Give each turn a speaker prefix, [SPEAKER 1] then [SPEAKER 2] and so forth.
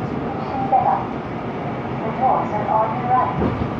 [SPEAKER 1] Shinbeba. Shinbeba. The doors are on your right.